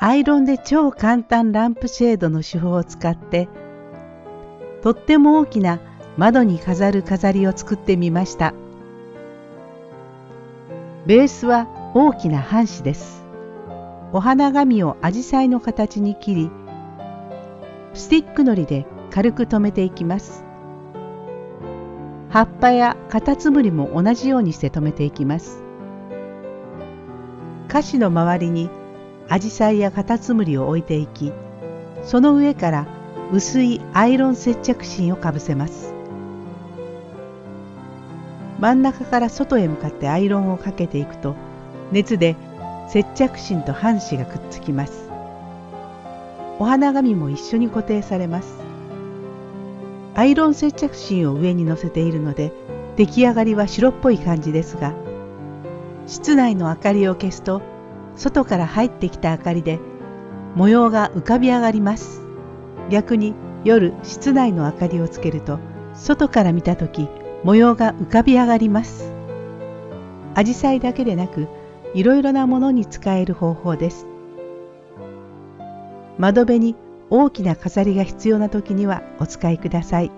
アイロンで超簡単ランプシェードの手法を使ってとっても大きな窓に飾る飾りを作ってみました。ベースは大きな半紙です。お花紙をアジサイの形に切りスティックのりで軽く留めていきます。葉っぱやカタツムリも同じようにして留めていきます。歌詞の周りにアジサイやカタツムリを置いていきその上から薄いアイロン接着芯をかぶせます。真ん中から外へ向かってアイロンをかけていくと熱で接着芯と半紙がくっつきます。お花紙も一緒に固定されます。アイロン接着芯を上に乗せているので出来上がりは白っぽい感じですが室内の明かりを消すと外から入ってきた明かりで模様が浮かび上がります。逆に夜室内の明かりをつけると外から見た時模様が浮かび上がります。アジサイだけでなくいろいろなものに使える方法です。窓辺に大きな飾りが必要な時にはお使いください。